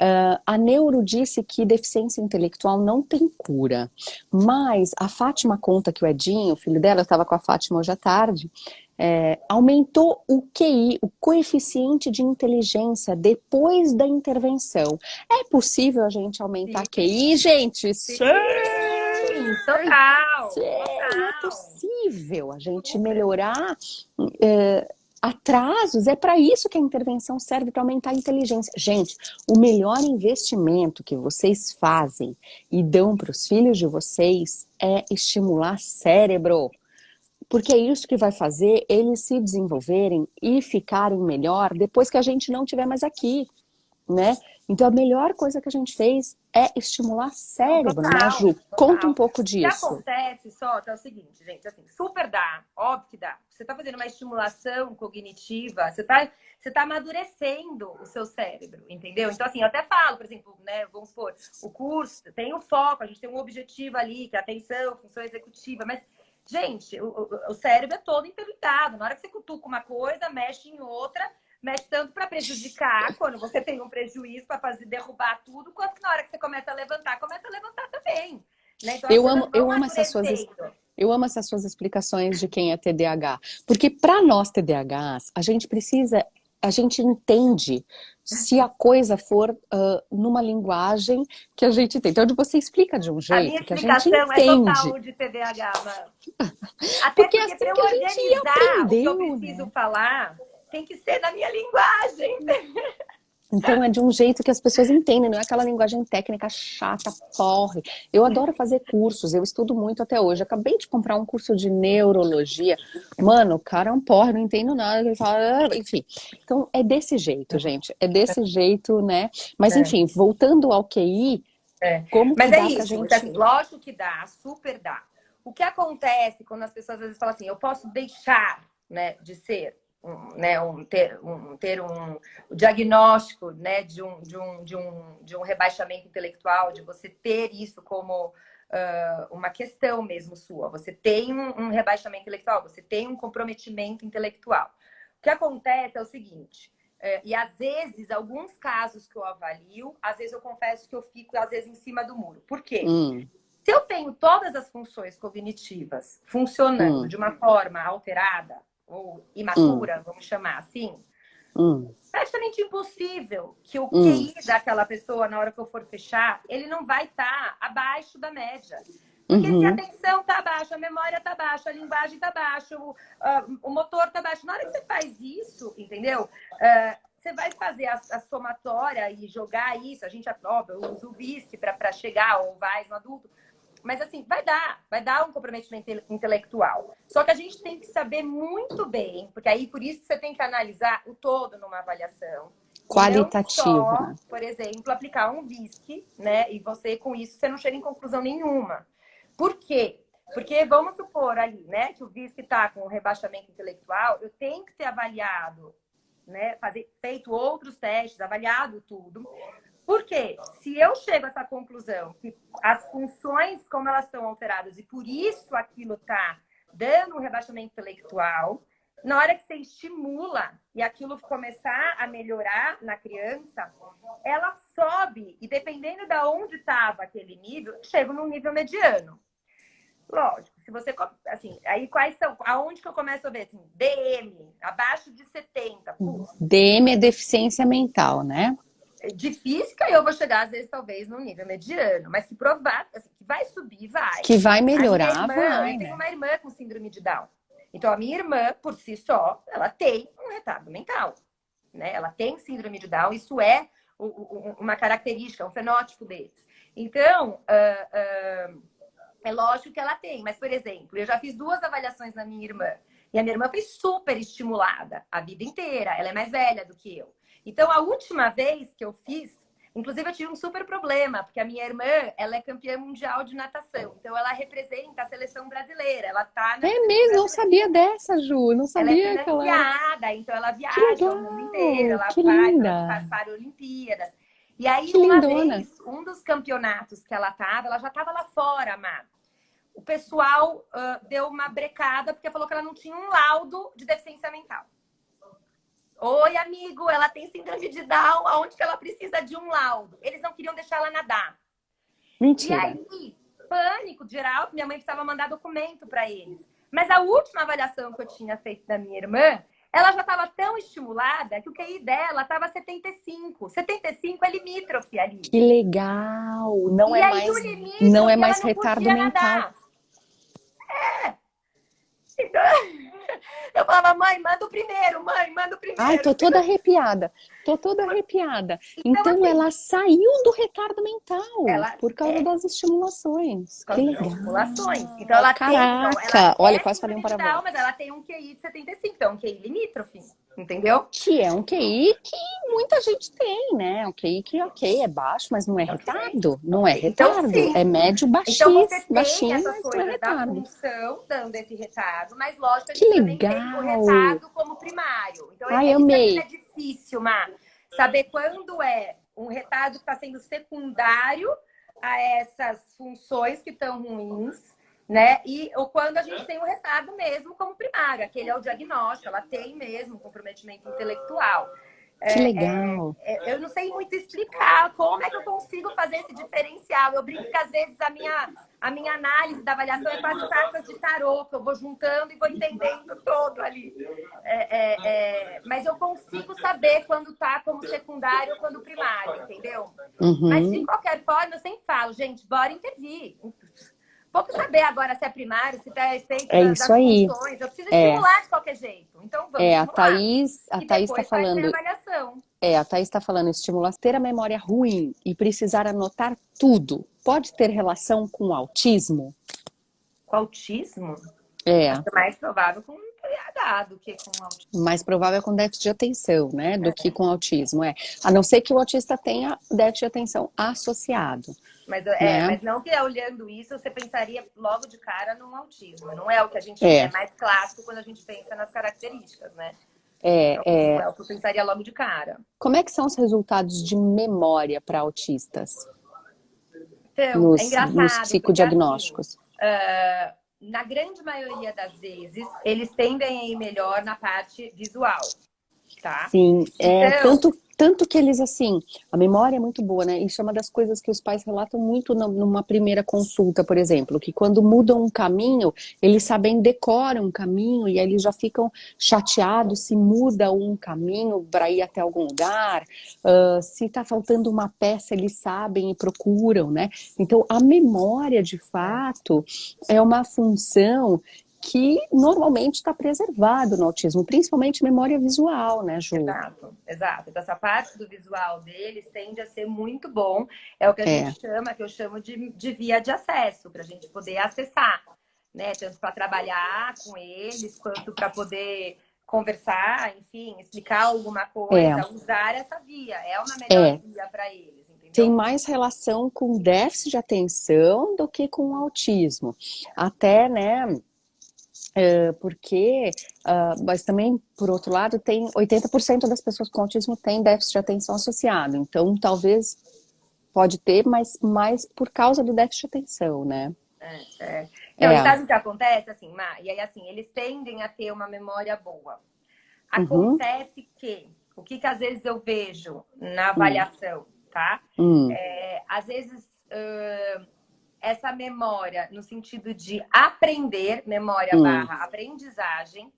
Uh, a neuro disse que deficiência intelectual não tem cura, mas a Fátima conta que o Edinho, o filho dela, estava com a Fátima hoje à tarde, é, aumentou o QI, o coeficiente de inteligência depois da intervenção. É possível a gente aumentar Sim. QI, gente? Sim, Sim. total. Sim, total. é possível a gente melhorar... É, atrasos, é para isso que a intervenção serve, para aumentar a inteligência. Gente, o melhor investimento que vocês fazem e dão para os filhos de vocês é estimular cérebro. Porque é isso que vai fazer eles se desenvolverem e ficarem melhor depois que a gente não estiver mais aqui, né? Então a melhor coisa que a gente fez é estimular cérebro, né, total, né, Ju? Total. Conta um pouco disso. O que acontece só é o seguinte, gente, assim, super dá, óbvio que dá. Você está fazendo uma estimulação cognitiva, você está você tá amadurecendo o seu cérebro, entendeu? Então, assim, eu até falo, por exemplo, né, vamos supor, o curso tem o foco, a gente tem um objetivo ali, que é atenção, função executiva, mas Gente, o, o, cérebro é todo interligado. Na hora que você cutuca uma coisa, mexe em outra, mexe tanto para prejudicar, quando você tem um prejuízo para fazer derrubar tudo, quanto que na hora que você começa a levantar, começa a levantar também. Né? Então, eu amo, eu amo essas suas eu amo essas suas explicações de quem é TDAH, porque para nós TDAHs, a gente precisa, a gente entende se a coisa for uh, numa linguagem que a gente tem. Então, você explica de um jeito que a gente entende. A minha explicação é total de TDAH, mano. Até porque, porque assim que a gente aprendeu, o que eu preciso né? falar, tem que ser na minha linguagem. Então é de um jeito que as pessoas entendem, não é aquela linguagem técnica chata, porre. Eu adoro fazer cursos, eu estudo muito até hoje. Acabei de comprar um curso de neurologia. Mano, o cara é um porre, não entendo nada. Ele fala, ah", enfim. Então é desse jeito, gente. É desse jeito, né? Mas é. enfim, voltando ao QI, é. como Mas é isso, gente... lógico que dá, super dá. O que acontece quando as pessoas às vezes falam assim, eu posso deixar né, de ser? Um, né, um, ter, um, ter um, um diagnóstico né, de, um, de, um, de, um, de um rebaixamento intelectual, de você ter isso como uh, uma questão mesmo sua. Você tem um, um rebaixamento intelectual, você tem um comprometimento intelectual. O que acontece é o seguinte, uh, e às vezes, alguns casos que eu avalio, às vezes eu confesso que eu fico, às vezes, em cima do muro. Por quê? Hum. Se eu tenho todas as funções cognitivas funcionando hum. de uma forma alterada, ou imatura, hum. vamos chamar assim, hum. praticamente impossível que o hum. QI daquela pessoa, na hora que eu for fechar, ele não vai estar tá abaixo da média. Porque uhum. se a atenção está baixa, a memória está baixa, a linguagem está baixa, o, uh, o motor está baixo. Na hora que você faz isso, entendeu? Uh, você vai fazer a, a, somatória e jogar isso. A gente, usa o BISC para chegar, ou vai no adulto. Mas assim, vai dar, vai dar um comprometimento intelectual. Só que a gente tem que saber muito bem, porque aí por isso você tem que analisar o todo numa avaliação. Qualitativa. Só, por exemplo, aplicar um VISC, né? E você, com isso, você não chega em conclusão nenhuma. Por quê? Porque vamos supor ali, né, que o VISC está com rebaixamento intelectual, eu tenho que ter avaliado, né, fazer, feito outros testes, avaliado tudo, porque se eu chego a essa conclusão que as funções, como elas estão alteradas, e por isso aquilo está dando um rebaixamento intelectual, na hora que você estimula e aquilo começar a melhorar na criança, ela sobe e dependendo de onde estava aquele nível, chega num nível mediano. Lógico, se você assim, aí quais são, aonde que eu começo a ver assim, DM, abaixo de 70. Putz. DM é deficiência mental, né? De física eu vou chegar, às vezes, talvez, no nível mediano, mas que provar, assim, que vai subir, vai. Que vai melhorar, irmã, vai, Eu tenho né? uma irmã com síndrome de Down. Então, a minha irmã, por si só, ela tem um retardo mental. Né? Ela tem síndrome de Down, isso é uma característica, um fenótipo deles. Então, uh, uh, é lógico que ela tem. Mas, por exemplo, eu já fiz duas avaliações na minha irmã. E a minha irmã foi super estimulada a vida inteira. Ela é mais velha do que eu. Então, a última vez que eu fiz, inclusive eu tive um super problema, porque a minha irmã, ela é campeã mundial de natação. Então, ela representa a seleção brasileira. Ela tá É mesmo, não sabia dessa, Ju. Não sabia ela é que ela é... então ela viaja o mundo inteiro, ela que vai para as Paralimpíadas. E aí, que uma lindona. vez, um dos campeonatos que ela tava, ela já estava lá fora, Má. O pessoal uh, deu uma brecada porque falou que ela não tinha um laudo de deficiência mental. Oi, amigo, ela tem síndrome de Down, aonde que ela precisa de um laudo? Eles não queriam deixar ela nadar. Mentira. E aí, pânico geral, minha mãe precisava mandar documento para eles. Mas a última avaliação que eu tinha feito da minha irmã, ela já estava tão estimulada que o QI dela estava 75. 75 é limítrofe ali. Que legal! Não e é mais, não é mais retardo mental. É. Então, eu falava, mãe, manda o primeiro, mãe, manda o primeiro. Ai, tô toda arrepiada. Tô toda arrepiada. Então, então assim, ela saiu do retardo mental ela por causa é... das estimulações. Que legal. Estimulações. Então ela Caraca, tem. Então, ela olha, quase falei um palavrão. Mas ela tem um QI de 75, então um QI limítrofe. Entendeu? Que é um QI que muita gente tem, né? Um QI que, ok, é baixo, mas não é retardo. Não é retardo. Então, é médio baixinho. Então você tem baixinho, essas é coisas é da função dando esse retardo, mas lógico, a gente que legal. tem o retardo como primário. Então, Ai, amei. é difícil, Mar, saber quando é um retardo que está sendo secundário a essas funções que estão ruins né? E ou quando a gente tem o um retardo mesmo como primário, aquele é o diagnóstico, ela tem mesmo comprometimento intelectual. Que é, legal. É, é, eu não sei muito explicar como é que eu consigo fazer esse diferencial. Eu brinco que às vezes a minha, a minha análise da avaliação é quase cartas de tarô, que eu vou juntando e vou entendendo todo ali. É, é, é mas eu consigo saber quando tá como secundário ou quando primário, entendeu? Uhum. Mas de qualquer forma, eu sempre falo, gente, bora intervir Pouco saber agora se é primário, se está feito é das, isso aí. funções. Eu preciso é. estimular de qualquer jeito. Então vamos É, a Thaís, a Thaís está falando. É, a Thaís está falando estimular ter a memória ruim e precisar anotar tudo. Pode ter relação com o autismo? Com autismo? É. é mais provável com TDAH do que com autismo. Mais provável com déficit de atenção, né? Do é. que com autismo, é. A não ser que o autista tenha déficit de atenção associado. Mas, é, né? mas não que olhando isso, você pensaria logo de cara num autismo. Não é o que a gente é. é mais clássico quando a gente pensa nas características, né? É, então, é... é o que eu pensaria logo de cara. Como é que são os resultados de memória para autistas? Então, nos, é engraçado. Nos psicodiagnósticos. Porque, assim, uh, na grande maioria das vezes, eles tendem a ir melhor na parte visual, tá? Sim, é, então, tanto tanto que eles, assim, a memória é muito boa, né? Isso é uma das coisas que os pais relatam muito numa primeira consulta, por exemplo, que quando mudam um caminho, eles sabem, decoram um caminho e aí eles já ficam chateados se muda um caminho para ir até algum lugar, uh, se está faltando uma peça, eles sabem e procuram, né? Então, a memória, de fato, é uma função que normalmente está preservado no autismo, principalmente memória visual, né, Ju? Exato, exato. Então, essa parte do visual deles tende a ser muito bom. É o que a é. gente chama, que eu chamo de, de via de acesso, para a gente poder acessar, né? Tanto para trabalhar com eles, quanto para poder conversar, enfim, explicar alguma coisa, é. usar essa via. É uma melhor é. via para eles. Tem mais relação com déficit de atenção do que com autismo. Até, né, porque, uh, mas também, por outro lado, tem 80% das pessoas com autismo têm déficit de atenção associado. Então, talvez pode ter, mas mais por causa do déficit de atenção, né? É, é. Não, é. sabe o que acontece, assim? E aí, assim, eles tendem a ter uma memória boa. Uhum. Acontece uhum. que, o que que às vezes eu vejo na avaliação, tá? Uhum. É, às vezes... Uh, essa memória no sentido de aprender, memória hum. barra aprendizagem,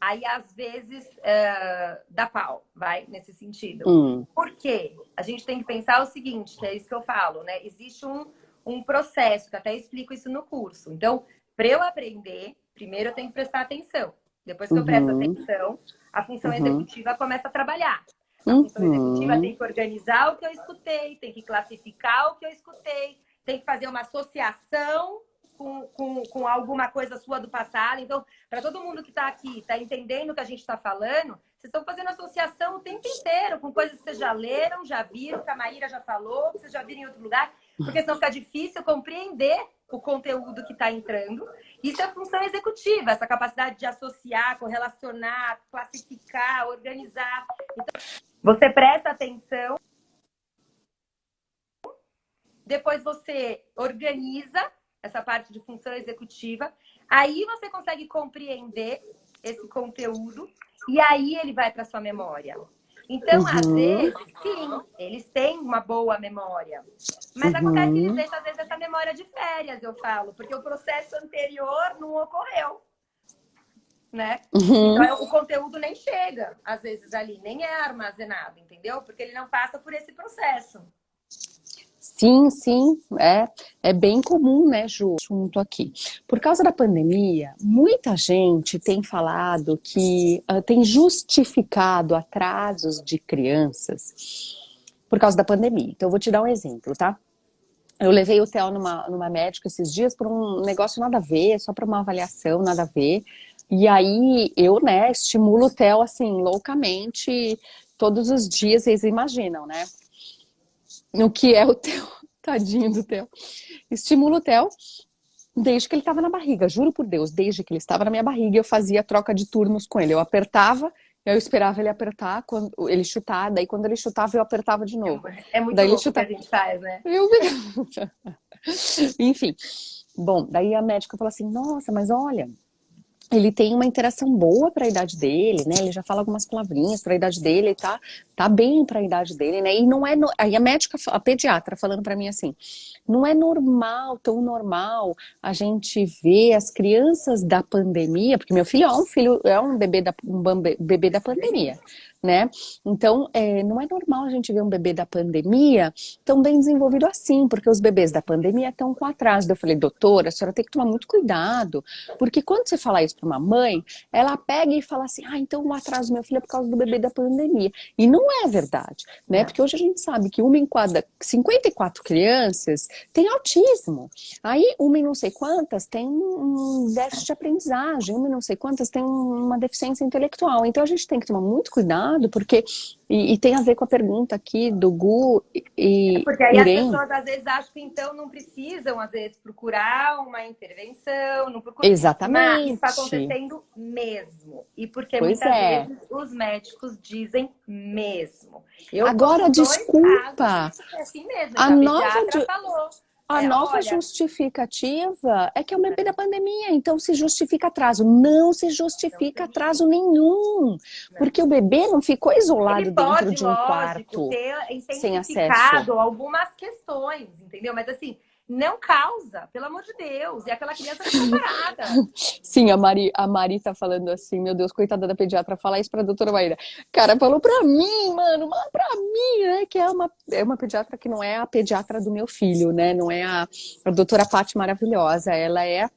aí às vezes uh, dá pau, vai, nesse sentido. Hum. Por quê? A gente tem que pensar o seguinte, que é isso que eu falo, né? Existe um, um processo, que até explico isso no curso. Então, para eu aprender, primeiro eu tenho que prestar atenção. Depois que uhum. eu presto uhum. atenção, a função uhum. executiva começa a trabalhar. A função uhum. executiva tem que organizar o que eu escutei, tem que classificar o que eu escutei, tem que fazer uma associação com, com, com alguma coisa sua do passado. Então, para todo mundo que está aqui, está entendendo o que a gente está falando, vocês estão fazendo associação o tempo inteiro com coisas que vocês já leram, já viram, que a Maíra já falou, que vocês já viram em outro lugar, porque senão fica difícil compreender o conteúdo que está entrando. Isso é função executiva, essa capacidade de associar, correlacionar, classificar, organizar. Então, você presta atenção depois você organiza essa parte de função executiva, aí você consegue compreender esse conteúdo e aí ele vai para sua memória. Então, uhum. às vezes, sim, eles têm uma boa memória. Mas uhum. acontece que eles deixam, às vezes, essa memória de férias, eu falo, porque o processo anterior não ocorreu. Né? Uhum. Então, o conteúdo nem chega, às vezes, ali, nem é armazenado, entendeu? Porque ele não passa por esse processo. Sim, sim, é, é bem comum, né, Ju, assunto aqui. Por causa da pandemia, muita gente tem falado que uh, tem justificado atrasos de crianças por causa da pandemia. Então, eu vou te dar um exemplo, tá? Eu levei o Theo numa, numa médica esses dias por um negócio nada a ver, só para uma avaliação nada a ver. E aí, eu, né, estimulo o Theo, assim, loucamente, todos os dias, vocês imaginam, né? No que é o Theo, tadinho do Theo. Estimulo o Theo desde que ele estava na barriga, juro por Deus, desde que ele estava na minha barriga, eu fazia troca de turnos com ele. Eu apertava, eu esperava ele apertar, quando ele chutar, daí quando ele chutava, eu apertava de novo. É muito daí louco chutava... que a gente faz, né? Eu... Enfim, bom, daí a médica falou assim, nossa, mas olha, ele tem uma interação boa para a idade dele, né? Ele já fala algumas palavrinhas para a idade dele, tá, tá bem para a idade dele, né? E não é, no... aí a médica, a pediatra falando para mim assim, não é normal, tão normal a gente ver as crianças da pandemia, porque meu filho é um filho, é um bebê da, um bebê da pandemia né? Então, é, não é normal a gente ver um bebê da pandemia tão bem desenvolvido assim, porque os bebês da pandemia estão com atraso. Eu falei, doutora, a senhora tem que tomar muito cuidado, porque quando você fala isso para uma mãe, ela pega e fala assim, ah, então o atraso do meu filho é por causa do bebê da pandemia. E não é verdade, né? Porque hoje a gente sabe que uma em cada 54 crianças tem autismo. Aí, uma em não sei quantas tem um déficit de aprendizagem, uma em não sei quantas tem uma deficiência intelectual. Então, a gente tem que tomar muito cuidado porque e, e, tem a ver com a pergunta aqui do Gu e é Porque aí Irene. as pessoas às vezes acham que então não precisam, às vezes, procurar uma intervenção, não procuram. Exatamente. Mas está acontecendo mesmo. E porque pois muitas é. vezes os médicos dizem mesmo. Eu Agora, desculpa. Casos, é assim mesmo. A, a nova de... falou. A é, nova olha... justificativa é que é o bebê da pandemia, então se justifica atraso. Não se justifica atraso nenhum, porque o bebê não ficou isolado dentro de um lógico, quarto ter sem acesso. algumas questões, entendeu? Mas assim, não causa, pelo amor de Deus. E aquela criança fica parada. Sim, a Mari, a Mari tá falando assim, meu Deus, coitada da pediatra, falar isso pra doutora Maíra. Cara, falou pra mim, mano, pra mim, né? Que é uma, é uma pediatra que não é a pediatra do meu filho, né? Não é a, a doutora Paty maravilhosa, ela é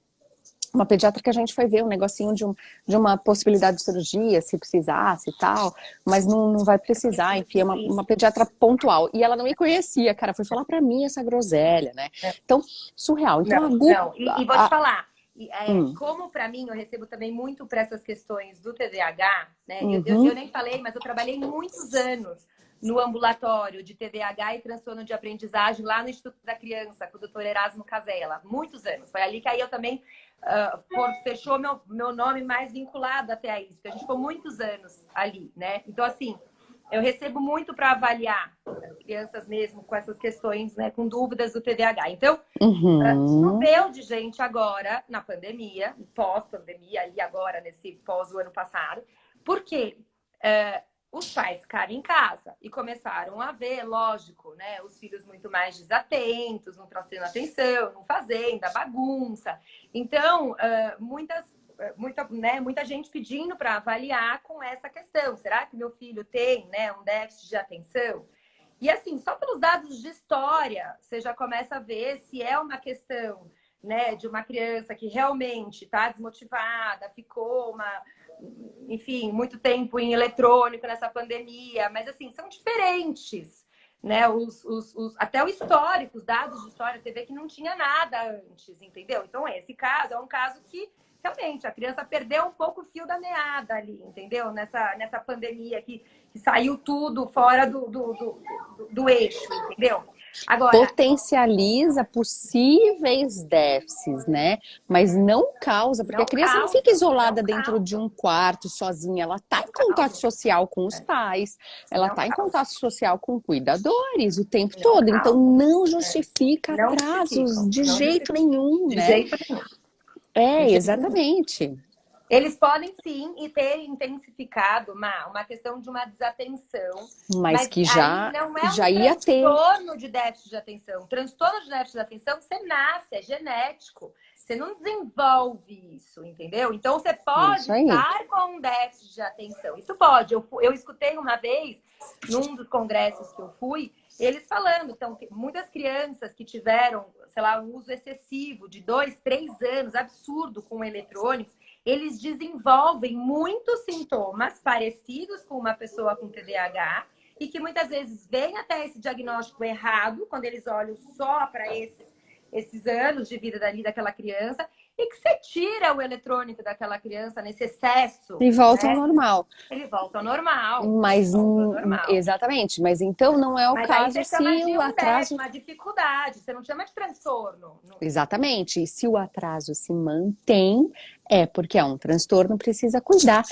uma pediatra que a gente foi ver um negocinho de, um, de uma possibilidade de cirurgia, se precisasse e tal, mas não, não vai precisar, enfim, é uma, uma pediatra pontual. E ela não me conhecia, cara, foi falar pra mim essa groselha, né? É. Então, surreal. Então, não, a Gu, não. E, e, vou te falar, é, hum. como para mim, eu recebo também muito para essas questões do TDAH, né? Uhum. Eu, eu, eu nem falei, mas eu trabalhei muitos anos no ambulatório de TDAH e transtorno de aprendizagem lá no Instituto da Criança, com o doutor Erasmo Casella, muitos anos. Foi ali que aí eu também uh, fechou meu, meu nome mais vinculado até a isso, porque a gente ficou muitos anos ali, né? Então, assim, eu recebo muito para avaliar crianças mesmo com essas questões, né, com dúvidas do TDAH. Então, uhum. choveu de gente agora, na pandemia, pós-pandemia, e agora nesse pós o ano passado, porque uh, os pais ficaram em casa e começaram a ver, lógico, né, os filhos muito mais desatentos, não trazendo atenção, não fazendo, a bagunça. Então, muitas, muita, né, muita gente pedindo para avaliar com essa questão. Será que meu filho tem né, um déficit de atenção? E assim, só pelos dados de história, você já começa a ver se é uma questão né, de uma criança que realmente está desmotivada, ficou uma enfim, muito tempo em eletrônico nessa pandemia, mas assim, são diferentes. Né, os, os, os, até o histórico, os dados de história, você vê que não tinha nada antes, entendeu? Então, esse caso é um caso que realmente a criança perdeu um pouco o fio da meada ali, entendeu? Nessa, nessa pandemia que, que saiu tudo fora do, do, do, do, do eixo, entendeu? Agora, potencializa possíveis déficits, né? Mas não causa, porque não a criança causa, não fica isolada não dentro causa. de um quarto sozinha, ela está em contato social com os pais, ela está em contato social com cuidadores o tempo todo, então não justifica atrasos de jeito nenhum, de né? Jeito nenhum. É, exatamente. Eles podem sim e ter intensificado uma, uma questão de uma desatenção. Mas, mas que já, não é já um ia ter. transtorno de déficit de atenção. Transtorno de déficit de atenção, você nasce, é genético. Você não desenvolve isso, entendeu? Então você pode estar com um déficit de atenção. Isso pode. Eu, eu escutei uma vez, num dos congressos que eu fui, eles falando, então, muitas crianças que tiveram, sei lá, um uso excessivo de dois, três anos, absurdo com eletrônicos, eles desenvolvem muitos sintomas parecidos com uma pessoa com TDAH e que muitas vezes vem até esse diagnóstico errado, quando eles olham só para esses, esses anos de vida dali daquela criança, e que você tira o eletrônico daquela criança nesse excesso. E volta né? ao normal. Ele volta ao normal. Mas um, normal. exatamente, mas então não é o mas caso se o atraso. Uma dificuldade, você não chama de transtorno. Exatamente. E se o atraso se mantém, é porque é um transtorno, precisa cuidar.